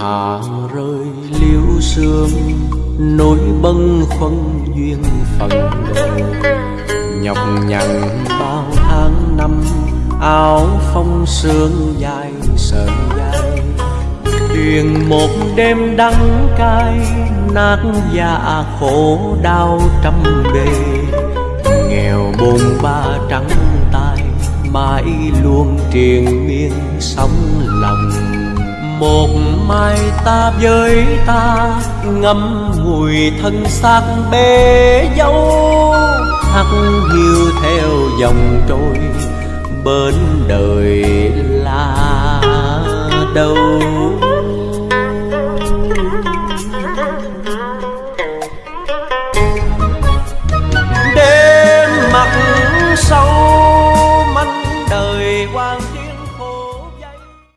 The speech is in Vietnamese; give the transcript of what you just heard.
hạ rơi, liễu sương nỗi bâng khuâng duyên phận. Đời nhọc nhằn bao tháng năm, áo phong sương dài sợi dài. Truyền một đêm đắng cay, nát dạ khổ đau trăm bề. Nghèo bồn ba trắng tay mãi luôn triền miên một mai ta với ta ngâm mùi thân xác bể dấu. Hắt hiu theo dòng trôi bên đời là đâu